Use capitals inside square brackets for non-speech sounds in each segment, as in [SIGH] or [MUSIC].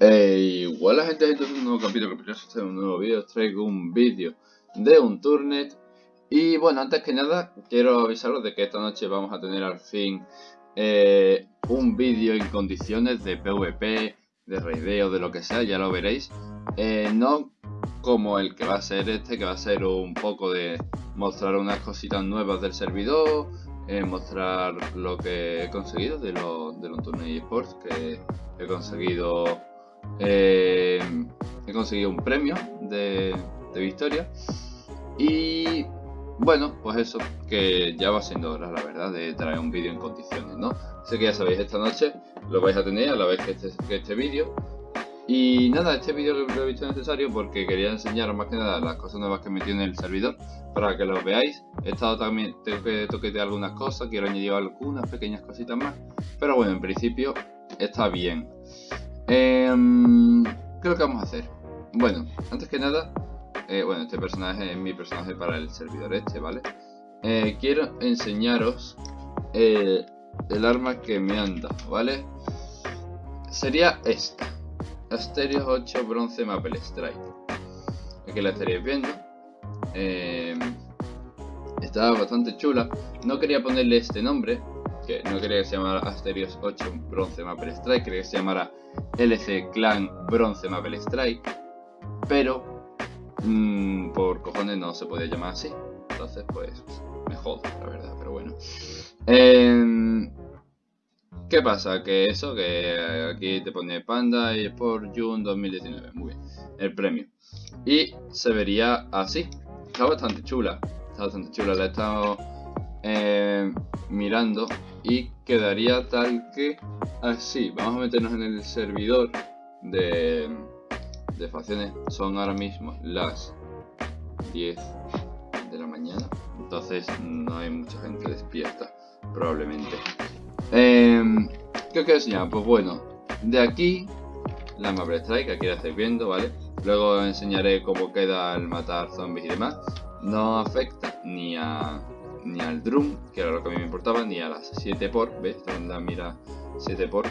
Eh, igual la gente, gente, es un nuevo capítulo, que este es un nuevo vídeo, os traigo un vídeo de un Turnet. Y bueno, antes que nada, quiero avisaros de que esta noche vamos a tener al fin eh, un vídeo en condiciones de PvP, de raideo, de lo que sea, ya lo veréis. Eh, no como el que va a ser este, que va a ser un poco de mostrar unas cositas nuevas del servidor, eh, mostrar lo que he conseguido de, los de los torneos esports, que he conseguido eh, he conseguido un premio de, victoria. Y bueno, pues eso, que ya va siendo hora, la verdad, de traer un vídeo en condiciones, ¿no? Sé que ya sabéis, esta noche lo vais a tener a la vez que este, que este vídeo. Y nada, este vídeo lo he visto necesario porque quería enseñaros más que nada las cosas nuevas que metí en el servidor para que lo veáis. He estado también, tengo que toquetear algunas cosas, quiero añadir algunas pequeñas cositas más. Pero bueno, en principio está bien. Eh, ¿Qué es lo que vamos a hacer? Bueno, antes que nada, eh, bueno, este personaje es mi personaje para el servidor este, ¿vale? Eh, quiero enseñaros eh, el arma que me anda, ¿vale? Sería esta. Asterios 8 Bronce Maple Strike. Aquí la estaréis viendo. Eh, está bastante chula. No quería ponerle este nombre, que no quería que se llamara Asterios 8 Bronce Maple Strike, quería que se llamara LC Clan Bronce Maple Strike, pero mmm, por cojones no se podía llamar así, entonces pues me jodo, la verdad, pero bueno. Eh, ¿Qué pasa? Que eso, que aquí te pone Panda y por June 2019, muy bien, el premio. Y se vería así, está bastante chula, está bastante chula, la he estado eh, mirando y quedaría tal que así. Vamos a meternos en el servidor de, de facciones. Son ahora mismo las 10 de la mañana. Entonces no hay mucha gente despierta, probablemente. Eh, ¿Qué os quiero enseñar? Pues bueno, de aquí la Maple Strike, aquí la estáis viendo, ¿vale? Luego enseñaré cómo queda al matar zombies y demás. No afecta ni a ni al drum, que era lo que a mí me importaba, ni a las 7 por, ¿ves? La mira 7 por.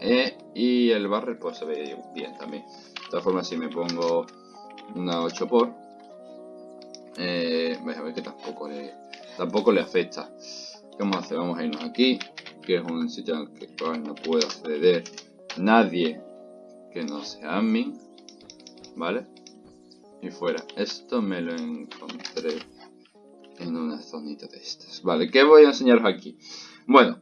Eh, y el barrel pues se ve bien también. De todas formas, si me pongo una 8 por, eh, a ver que tampoco le, tampoco le afecta. ¿Qué vamos a hacer? Vamos a irnos aquí, que es un sitio al que no puedo acceder nadie que no sea admin, ¿vale? Y fuera. Esto me lo encontré en una zonita de estas. Vale, ¿qué voy a enseñaros aquí? Bueno,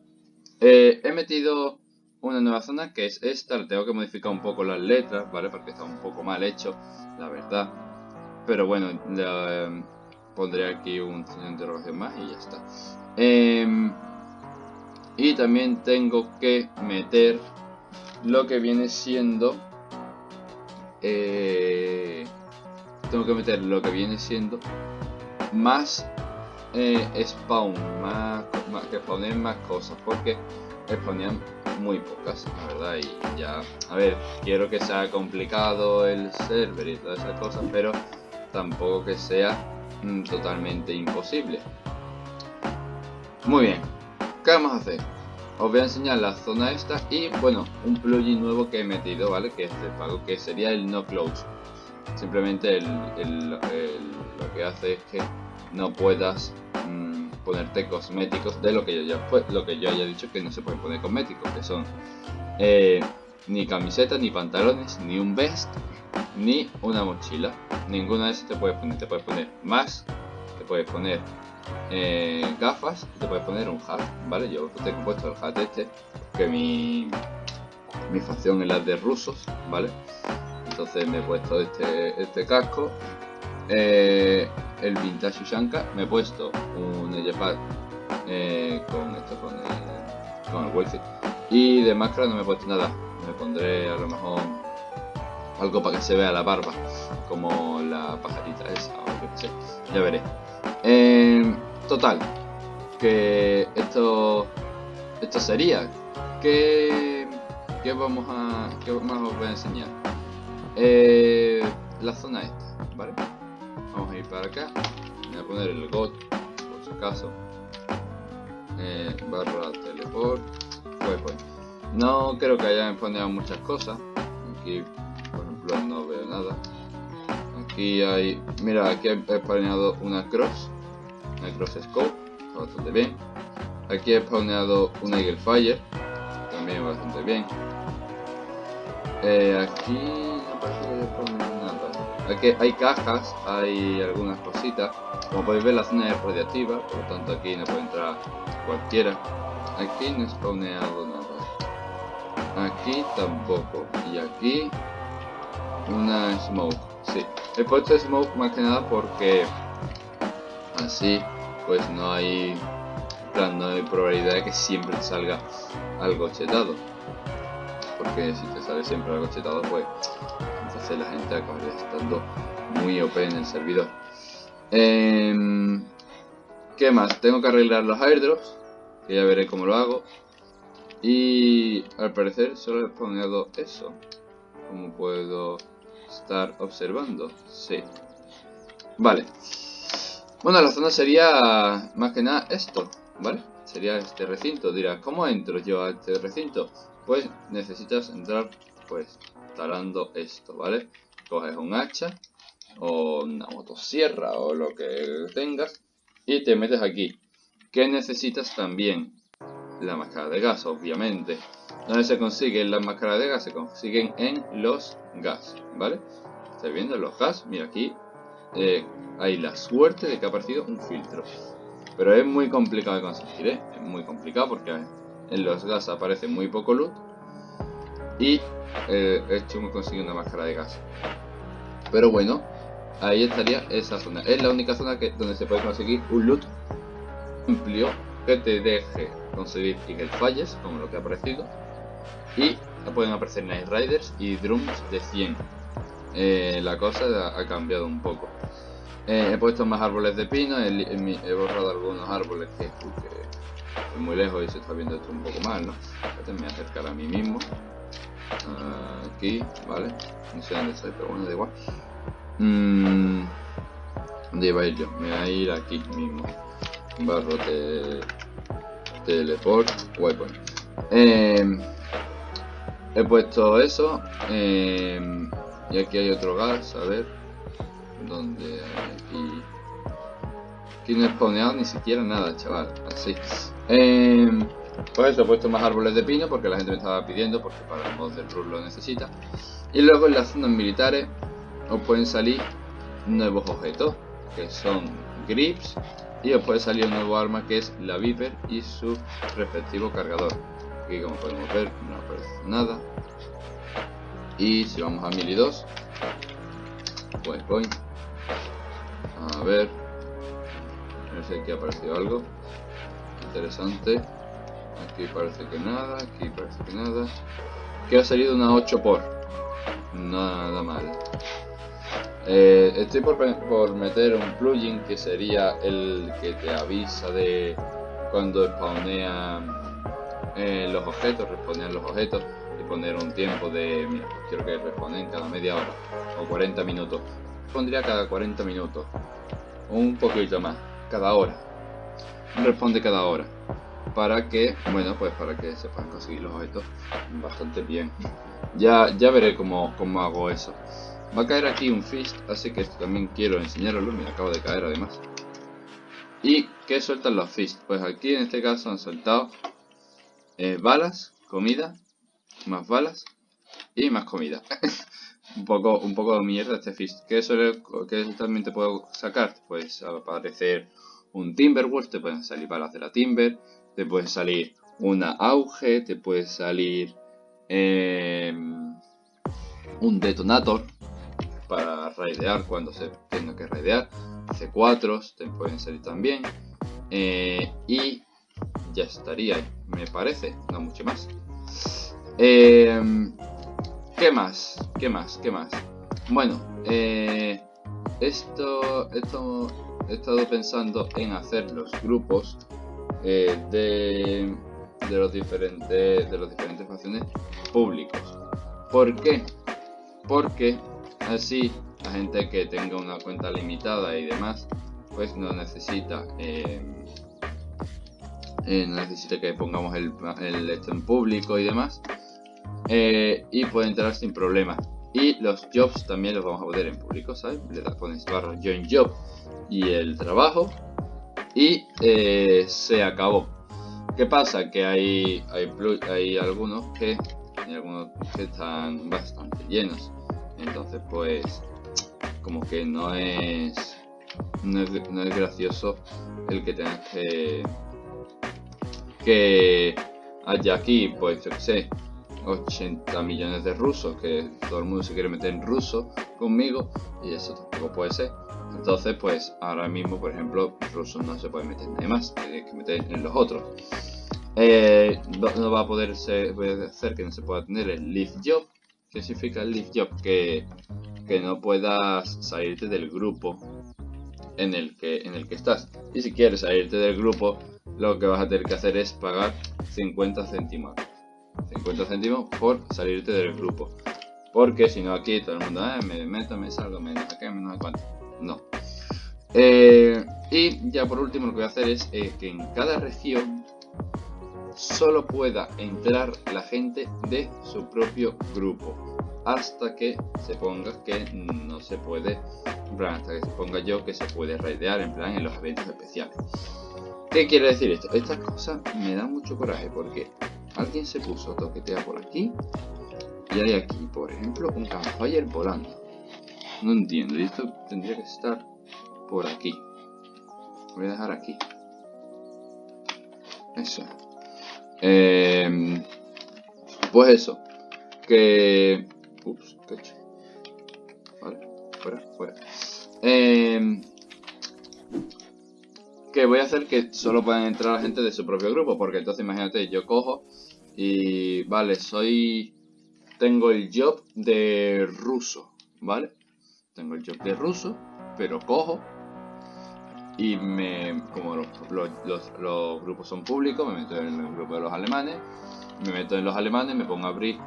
eh, he metido una nueva zona que es esta. Tengo que modificar un poco las letras, ¿vale? Porque está un poco mal hecho, la verdad. Pero bueno, eh, pondré aquí un signo de interrogación más y ya está. Em, y también tengo que meter lo que viene siendo... Eh, tengo que meter lo que viene siendo más eh, spawn, más, que poner más cosas, porque ponían muy pocas, la verdad, y ya, a ver, quiero que sea complicado el server y todas esas cosas, pero tampoco que sea mm, totalmente imposible. Muy bien, ¿qué vamos a hacer? Os voy a enseñar la zona esta y, bueno, un plugin nuevo que he metido, ¿vale? Que es de pago, que sería el no close. Simplemente lo que hace es que no puedas mm, ponerte cosméticos de lo que yo ya lo que yo haya dicho que no se pueden poner cosméticos que son eh, ni camisetas ni pantalones ni un vest ni una mochila. Ninguna de esas te puedes poner te puedes poner más te puedes poner eh, gafas te puedes poner un hat vale yo tengo puesto el hat este que mi mi facción es la de rusos vale entonces me he puesto este este casco. Eh, el Vintage Ushanka, me he puesto un Ejepad eh, con esto, con el, con el. Y de máscara no me he puesto nada, me pondré a lo mejor algo para que se vea la barba, como la pajarita esa, o yo sé, ya veré. Eh, total, que esto, esto sería, que, que vamos a, que más os voy a enseñar. Eh, la zona esta, ¿vale? Vamos a ir para acá voy a poner el got por si acaso eh, barra teleport pues, pues. No creo que hayan spawneado muchas cosas. Aquí, por ejemplo, no veo nada. Aquí hay... Mira, aquí he spawneado una cross. Una cross scope. Bastante bien. Aquí he spawneado una Eagle Fire. También bastante bien. Eh, aquí parece que haya nada. Aquí hay cajas, hay algunas cositas. Como podéis ver la zona es radiactiva, por lo tanto aquí no puede entrar cualquiera. Aquí no spawneado nada. Aquí tampoco. Y aquí una smoke. Sí, he puesto smoke más que nada porque así pues no hay no hay probabilidad de que siempre salga algo chetado. Porque si te sale siempre algo chetado, pues entonces la gente acabaría estando muy OP en el servidor. Em, ¿Qué más? Tengo que arreglar los airdrops, que ya veré cómo lo hago. Y al parecer solo he spawneado eso. Como puedo estar observando? Sí. Vale. Bueno, la zona sería más que nada esto. ¿vale? Sería este recinto. Dirás, ¿cómo entro yo a este recinto? Pues necesitas entrar, pues, talando esto, ¿vale? Coges un hacha o una motosierra o lo que tengas y te metes aquí. ¿Qué necesitas también? La máscara de gas, obviamente. ¿Dónde se consiguen las máscaras de gas? Se consiguen en los gas, ¿vale? ¿Estáis viendo los gas? Mira aquí eh, hay la suerte de que ha aparecido un filtro. Pero es muy complicado de conseguir, ¿eh? Es muy complicado porque en los gas aparece muy poco loot. Y eh, es chungo conseguir una máscara de gas. Pero bueno, ahí estaría esa zona. Es la única zona que, donde se puede conseguir un loot amplio que te deje conseguir Eagle Falles, como lo que ha aparecido. Y pueden aparecer Night Riders y Drums de 100. Eh, la cosa ha cambiado un poco. Eh, he puesto más árboles de pino, he, borrado algunos árboles que, que, muy lejos y se está viendo esto un poco mal, ¿no? me voy a acercar a mí mismo. aquí, ¿vale? No sé dónde estoy, pero bueno, da igual. Mm, ¿Dónde iba a ir yo? Me voy a ir aquí mismo. Barro de teleport, weapon. Eh, he puesto eso. Eh, y aquí hay otro gas, a ver donde aquí, aquí no he spawneado ni siquiera nada, chaval, así. Eh, pues eso, he puesto más árboles de pino porque la gente me estaba pidiendo, porque para el mod del rule lo necesita. Y luego en las zonas militares os pueden salir nuevos objetos, que son grips, y os puede salir un nuevo arma que es la Viper y su respectivo cargador. Aquí como podemos ver no aparece nada. Y si vamos a 1002, pues voy a ver. Ver si aquí ha aparecido algo. Interesante. Aquí parece que nada. Aquí parece que nada. Que ha salido una 8 por. Nada mal. Eh, estoy por, por, meter un plugin que sería el que te avisa de cuando spawnean eh, los objetos, responden los objetos y poner un tiempo de, mira, quiero que responden cada media hora o 40 minutos pondría cada 40 minutos. Un poquito más, cada hora. Responde cada hora. Para que, bueno, pues para que se puedan conseguir los objetos bastante bien. Ya, ya veré cómo, cómo hago eso. Va a caer aquí un fist, así que esto también quiero enseñaroslo. Me acabo de caer además. ¿Y qué sueltan los fist? Pues aquí en este caso han soltado eh, balas, comida, más balas y más comida. [LAUGHS] un poco, un poco de mierda este fist. ¿Qué, suele, ¿Qué también te puedo sacar? Pues aparecer un Timberwolf, te pueden salir balas de la Timber, te puede salir una auge, te puede salir em, un detonator para raidear cuando se tenga que raidear, C4 te pueden salir también, eh, y ya estaría, me parece, no mucho más. Eh, ¿Qué más? ¿Qué más? ¿Qué más? Bueno, eh, esto, esto he estado pensando en hacer los grupos eh, de, de, los diferentes de los diferentes facciones públicos. ¿Por qué? Porque así la gente que tenga una cuenta limitada y demás, pues no necesita eh, eh, no necesita que pongamos el, el esto en público y demás. Y puede entrar sin problema. Y los jobs también los vamos a poner en público, ¿sabes? Le pones barra join job y el trabajo. Y eh, se acabó. ¿Qué pasa? Que hay, hay, hay algunos que hay algunos que están bastante llenos. Entonces pues como que no es no es, no es gracioso el que tengas que que haya aquí, pues yo que sé, 80 millones de rusos, que todo el mundo se quiere meter en ruso conmigo, y eso tampoco puede ser. Entonces, pues ahora mismo, por ejemplo, rusos no se puede meter nadie más, que meter en los otros. Eh, no, va a poder ser, hacer que no se pueda tener el live job. ¿Qué significa el live job? Que, que no puedas salirte del grupo en el que en el que estás. Y si quieres salirte del grupo, lo que vas a tener que hacer es pagar 50 céntimos. 50 céntimos por salirte del grupo. Porque si no aquí todo el mundo, eh, me meto, me salgo, me qué, me no cuánto. No. Eh, y ya por último lo que voy a hacer es eh, que en cada región solo pueda entrar la gente de su propio grupo hasta que se ponga que no se puede, hasta que se ponga yo que se puede raidear en plan en los eventos especiales. ¿Qué quiere decir esto? Estas cosas me dan mucho coraje porque alguien se puso toquetea por aquí y hay aquí, por ejemplo, un campfire volando. No entiendo, y esto tendría que estar por aquí. Voy a dejar aquí. Eso. Eh, pues eso. Que... Ups, hecho. Vale, fuera, fuera. Eh, que voy a hacer que solo puedan entrar la gente de su propio grupo, porque entonces imagínate, yo cojo y vale, soy tengo el job de ruso, ¿vale? Tengo el job de ruso, pero cojo y me como los, los, grupos son públicos, me meto en el grupo de los alemanes, me meto en los alemanes, me pongo a abrir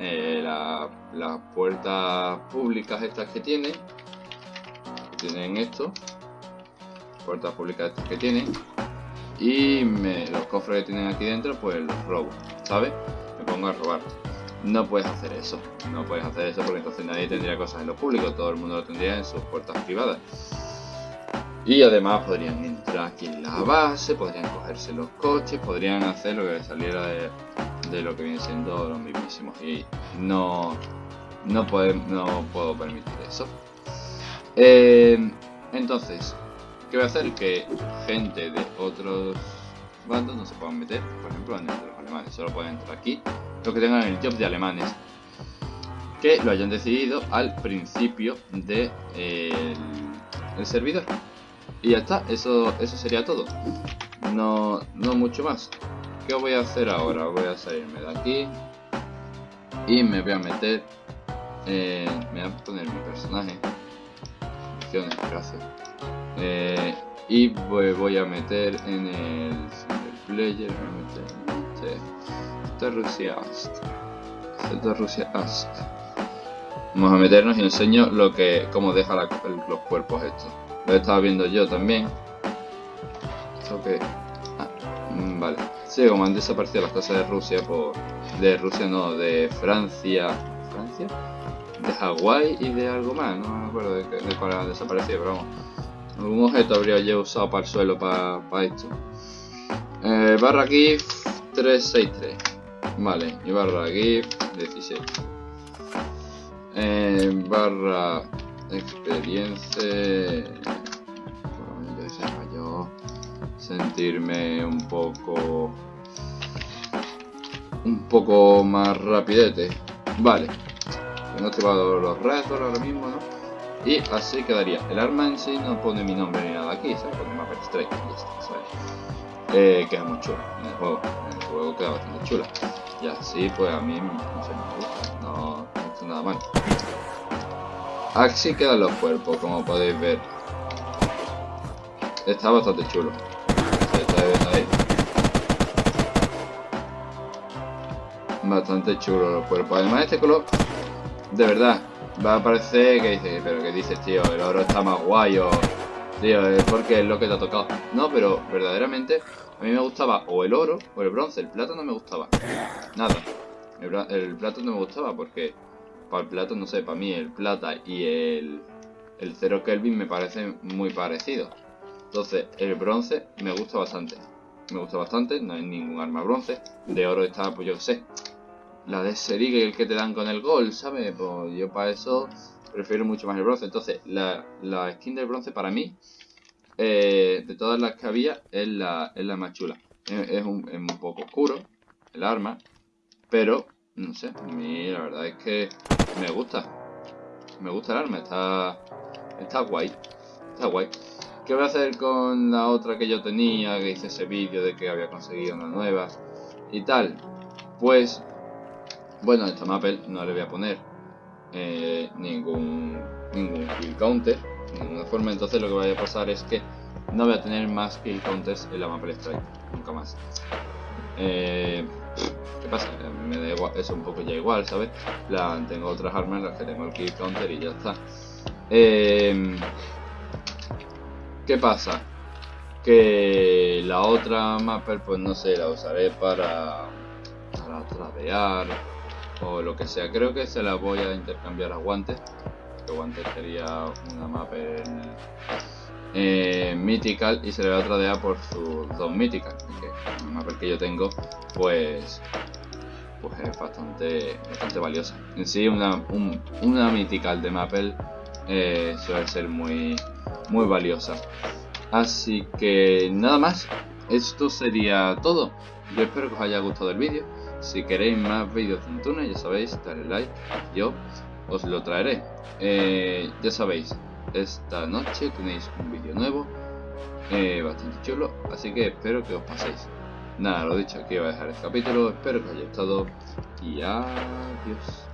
eh, las puertas públicas estas que tienen, tienen esto, puertas públicas que tienen y los cofres que tienen aquí dentro pues los robo, ¿sabes? Me pongo a robar. No puedes hacer eso, no puedes hacer eso porque entonces nadie tendría cosas en lo público, todo el mundo lo tendría en sus puertas privadas. Y además podrían entrar aquí en la base, podrían cogerse los coches, podrían hacer lo que saliera de, lo que viene siendo los mismísimos. Y no, no, no puedo permitir eso. Eh, entonces, ¿Qué voy a hacer? Que gente de otros bandos no se puedan meter, por ejemplo, en el de los alemanes. Solo pueden entrar aquí los que tengan el job de alemanes. Que lo hayan decidido al principio del de, el servidor. Y ya está, eso, eso sería todo. No, no mucho más. ¿Qué voy a hacer ahora? Voy a salirme de aquí. Y me voy a meter... Eh, me voy a poner mi personaje. Gracias. Eh, y voy, a meter en el player, voy a Rusia Rusia Vamos a meternos y enseño lo que, cómo deja los cuerpos estos. Lo he estado viendo yo también. Que... Ah, mm, vale. Sí, como han desaparecido las cosas de Rusia por... De Rusia no, de Francia. ¿Francia? De Hawái y de algo más, no me acuerdo de, de cuál ha desaparecido, pero vamos. Algún objeto habría yo usado para el suelo para, esto. Eh, barra GIF 363. Vale, y barra GIF 16. Eh, barra experiencia. yo sentirme un poco. Un poco más rapidete. Vale. Tengo activado los retos ahora mismo, ¿no? Y así quedaría. El arma en sí no pone mi nombre ni nada aquí, se pone Mapper Strike y ya está, ¿sabes? Eh, queda muy chula en el juego. En el juego queda bastante chula. Y así, pues a mí, no sé, me gusta. No, no está nada mal. Así quedan los cuerpos, como podéis ver. Está bastante chulo. Está ahí. Bastante chulo los cuerpos. Además, este color, de verdad, va a parecer que dice, pero que dices, tío, el oro está más guay o, Tío, es porque es lo que te ha tocado. No, pero verdaderamente a mí me gustaba o el oro o el bronce. El plata no me gustaba. Nada. El, el plata no me gustaba porque para el plata, no sé, para mí el plata y el, el 0 Kelvin me parecen muy parecidos. Entonces, el bronce me gusta bastante. Me gusta bastante, no hay ningún arma bronce. De oro está, pues yo sé, la de Serig el que te dan con el gol, ¿sabes? Pues yo para eso prefiero mucho más el bronce. Entonces, la, la skin del bronce para mí, eh, de todas las que había, es la, es la más chula. Es, un, es un poco oscuro, el arma, pero, no sé, a mí la verdad es que me gusta. Me gusta el arma, está, está guay. Está guay. ¿Qué voy a hacer con la otra que yo tenía? Que hice ese vídeo de que había conseguido una nueva y tal. Pues, bueno, esta Maple no le voy a poner eh, ningún, ningún kill counter, de ninguna forma. Entonces lo que vaya a pasar es que no voy a tener más kill counters en la Maple Strike, nunca más. Eh, ¿Qué pasa? Me da igual, eso un poco ya igual, ¿sabes? La, tengo otras armas en las que tengo el kill counter y ya está. Eh, ¿Qué pasa? Que la otra mapper, pues no sé, la usaré para, para tradear o lo que sea. Creo que se la voy a intercambiar a guantes. Que guantes sería una mapper eh, mythical y se le va a tradear por sus dos mythical. Que la mapper que yo tengo, pues pues es bastante, bastante valiosa. En sí, una, una mythical de Maple eh, suele ser muy, muy valiosa. Así que nada más, esto sería todo. Yo espero que os haya gustado el vídeo. Si queréis más vídeos de Antuna, ya sabéis, dale like, yo os lo traeré. Eh, ya sabéis, esta noche tenéis un vídeo nuevo, eh, bastante chulo, así que espero que os paséis. Nada, lo dicho, aquí voy a dejar el capítulo, espero que os haya gustado y adiós.